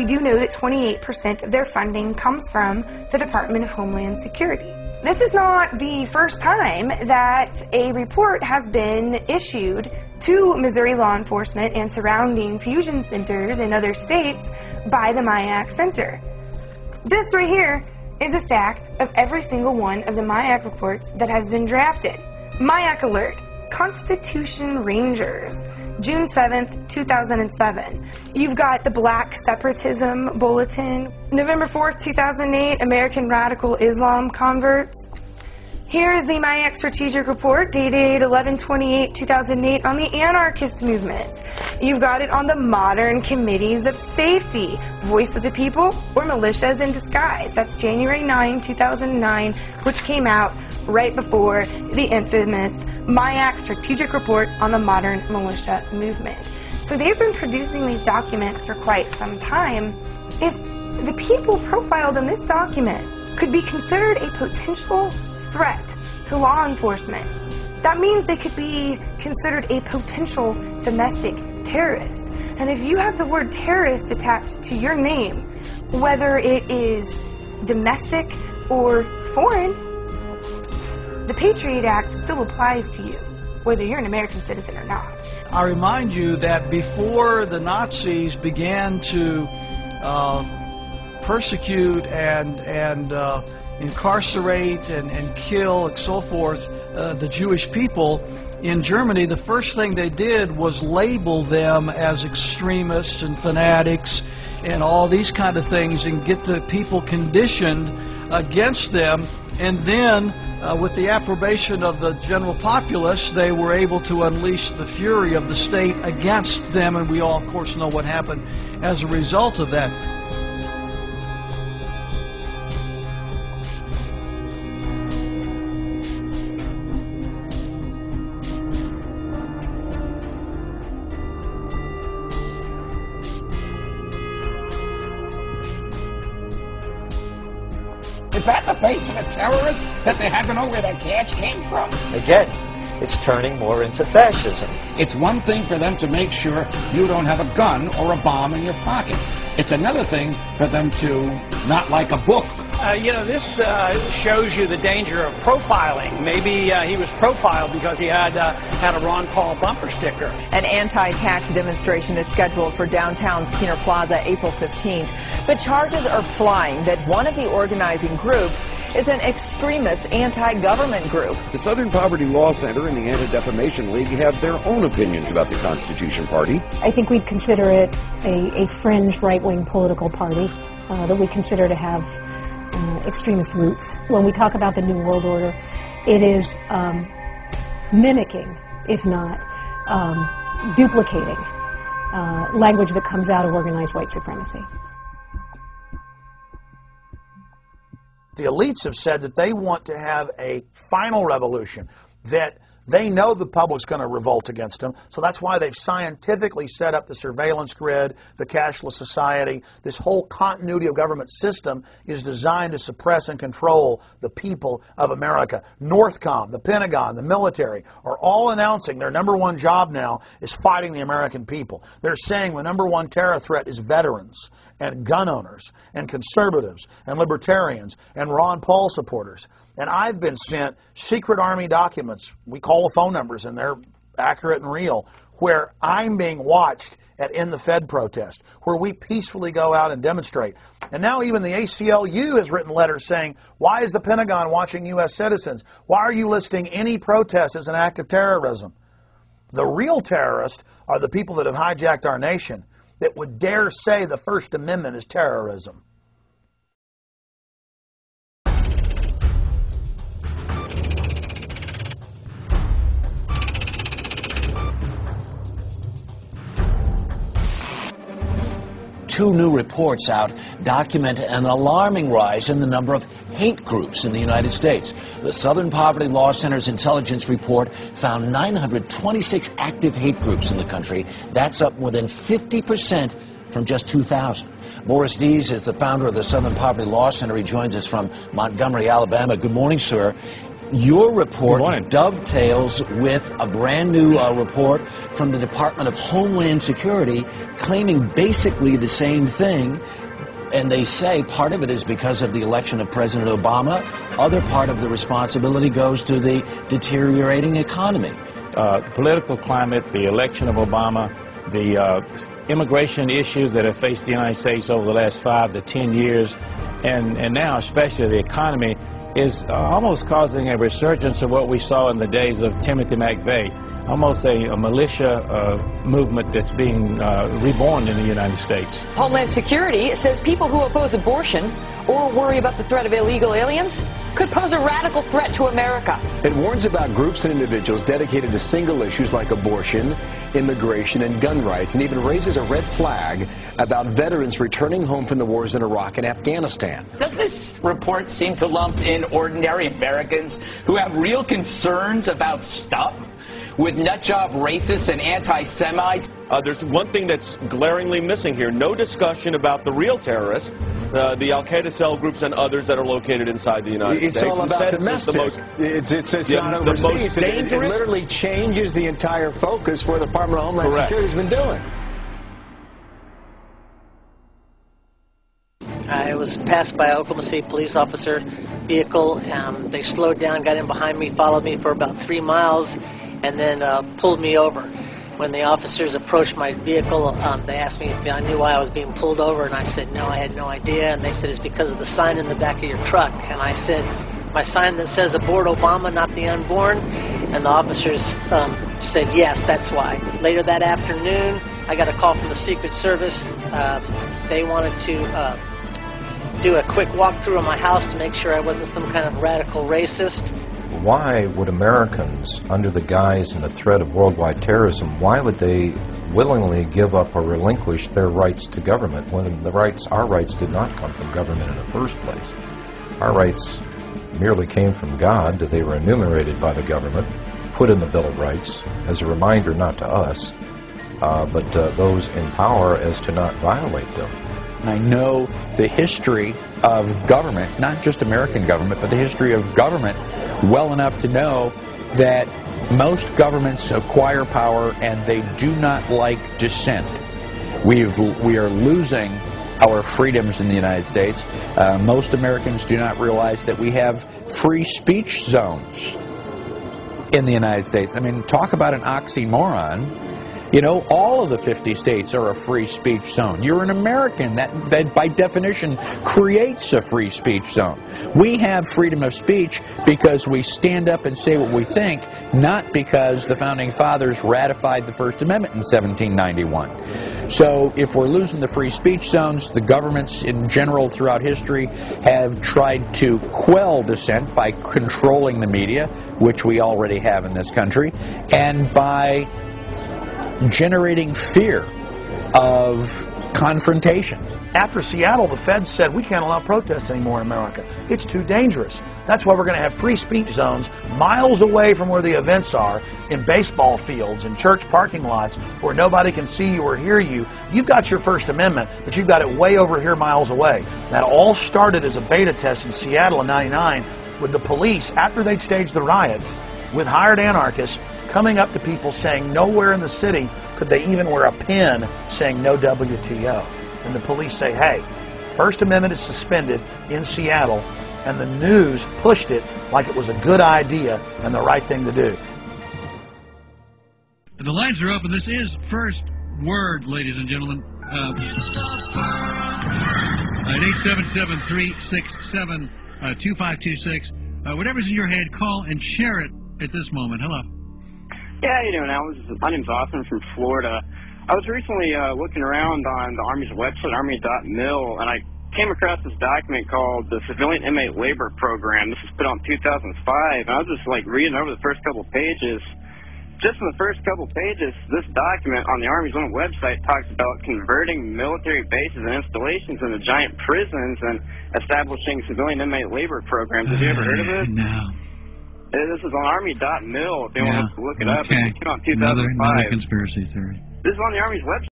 we do know that 28% of their funding comes from the Department of Homeland Security. This is not the first time that a report has been issued to Missouri law enforcement and surrounding fusion centers in other states by the MIAC Center. This right here is a stack of every single one of the MIAC reports that has been drafted. MIAC Alert, Constitution Rangers, June 7th, 2007. You've got the Black Separatism Bulletin, November 4th, 2008, American Radical Islam Converts, here is the MIAC Strategic Report dated 11-28-2008 on the anarchist movements. You've got it on the modern committees of safety, voice of the people, or militias in disguise. That's January 9, 2009, which came out right before the infamous MIAC Strategic Report on the modern militia movement. So they've been producing these documents for quite some time. If the people profiled in this document could be considered a potential threat to law enforcement. That means they could be considered a potential domestic terrorist. And if you have the word terrorist attached to your name, whether it is domestic or foreign, the Patriot Act still applies to you, whether you're an American citizen or not. I remind you that before the Nazis began to uh, persecute and, and uh, incarcerate and, and kill and so forth uh, the Jewish people in Germany, the first thing they did was label them as extremists and fanatics and all these kind of things and get the people conditioned against them. And then, uh, with the approbation of the general populace, they were able to unleash the fury of the state against them. And we all, of course, know what happened as a result of that. Is that the face of a terrorist that they had to know where that cash came from? Again, it's turning more into fascism. It's one thing for them to make sure you don't have a gun or a bomb in your pocket. It's another thing for them to not like a book uh, you know, this uh, shows you the danger of profiling. Maybe uh, he was profiled because he had uh, had a Ron Paul bumper sticker. An anti-tax demonstration is scheduled for downtown's Kiener Plaza April 15th, but charges are flying that one of the organizing groups is an extremist anti-government group. The Southern Poverty Law Center and the Anti-Defamation League have their own opinions about the Constitution Party. I think we'd consider it a, a fringe right-wing political party uh, that we consider to have extremist roots. When we talk about the New World Order, it is um, mimicking, if not um, duplicating, uh, language that comes out of organized white supremacy. The elites have said that they want to have a final revolution, that they know the public's going to revolt against them, so that's why they've scientifically set up the surveillance grid, the cashless society. This whole continuity of government system is designed to suppress and control the people of America. Northcom, the Pentagon, the military are all announcing their number one job now is fighting the American people. They're saying the number one terror threat is veterans and gun owners and conservatives and libertarians and Ron Paul supporters. And I've been sent secret Army documents. We call the phone numbers, and they're accurate and real, where I'm being watched at End the Fed protest, where we peacefully go out and demonstrate. And now even the ACLU has written letters saying, why is the Pentagon watching U.S. citizens? Why are you listing any protest as an act of terrorism? The real terrorists are the people that have hijacked our nation that would dare say the First Amendment is terrorism. Two new reports out document an alarming rise in the number of hate groups in the United States. The Southern Poverty Law Center's intelligence report found 926 active hate groups in the country. That's up more than 50 percent from just 2000. Morris Dees is the founder of the Southern Poverty Law Center. He joins us from Montgomery, Alabama. Good morning, sir. Your report dovetails with a brand new uh, report from the Department of Homeland Security claiming basically the same thing. And they say part of it is because of the election of President Obama. Other part of the responsibility goes to the deteriorating economy. Uh, political climate, the election of Obama, the uh, immigration issues that have faced the United States over the last five to ten years, and, and now especially the economy, is uh, almost causing a resurgence of what we saw in the days of Timothy McVeigh, almost a, a militia uh, movement that's being uh, reborn in the United States. Homeland Security says people who oppose abortion or worry about the threat of illegal aliens could pose a radical threat to America. It warns about groups and individuals dedicated to single issues like abortion, immigration, and gun rights, and even raises a red flag about veterans returning home from the wars in Iraq and Afghanistan. Does this report seem to lump in ordinary Americans who have real concerns about stuff with nutjob racists and anti-Semites? Uh, there's one thing that's glaringly missing here. No discussion about the real terrorists, uh, the Al-Qaeda cell groups and others that are located inside the United it's States. all about Instead, domestic. the most, it's it's, it's Yeah, not the most It- it- It, literally changes the entire focus for the Department of Homeland Correct. Security has been doing. I was passed by a Oklahoma City police officer vehicle. Um, they slowed down, got in behind me, followed me for about three miles, and then uh, pulled me over. When the officers approached my vehicle, um, they asked me if I knew why I was being pulled over, and I said no, I had no idea. And they said it's because of the sign in the back of your truck. And I said my sign that says "Aboard Obama, not the unborn." And the officers um, said yes, that's why. Later that afternoon, I got a call from the Secret Service. Um, they wanted to. Uh, do a quick walkthrough of my house to make sure I wasn't some kind of radical racist. Why would Americans, under the guise and the threat of worldwide terrorism, why would they willingly give up or relinquish their rights to government when the rights, our rights, did not come from government in the first place? Our rights merely came from God. They were enumerated by the government, put in the Bill of Rights as a reminder not to us, uh, but uh, those in power as to not violate them. And I know the history of government, not just American government, but the history of government well enough to know that most governments acquire power and they do not like dissent. We've, we are losing our freedoms in the United States. Uh, most Americans do not realize that we have free speech zones in the United States. I mean, talk about an oxymoron. You know, all of the 50 states are a free speech zone. You're an American. That, that by definition creates a free speech zone. We have freedom of speech because we stand up and say what we think, not because the Founding Fathers ratified the First Amendment in 1791. So if we're losing the free speech zones, the governments in general throughout history have tried to quell dissent by controlling the media, which we already have in this country, and by generating fear of confrontation. After Seattle, the feds said we can't allow protests anymore in America. It's too dangerous. That's why we're going to have free speech zones miles away from where the events are, in baseball fields, in church parking lots, where nobody can see you or hear you. You've got your First Amendment, but you've got it way over here miles away. That all started as a beta test in Seattle in 99 with the police, after they'd staged the riots, with hired anarchists coming up to people saying nowhere in the city could they even wear a pin saying no WTO. And the police say, hey, First Amendment is suspended in Seattle, and the news pushed it like it was a good idea and the right thing to do. The lines are open. This is First Word, ladies and gentlemen. Uh, at 877-367-2526. Uh, whatever's in your head, call and share it at this moment. Hello. Yeah, you? This is- My name's Austin from Florida. I was recently uh, looking around on the Army's website, army.mil, and I came across this document called the Civilian Inmate Labor Program. This was put in 2005, and I was just like reading over the first couple pages. Just in the first couple pages, this document on the Army's own website talks about converting military bases and installations into giant prisons and establishing civilian inmate labor programs. Have you ever heard of this? No. This is on army.mil if they Yeah. want to look it up. Okay. It came out in Another, 2005. another conspiracy theory. This is on the Army's website.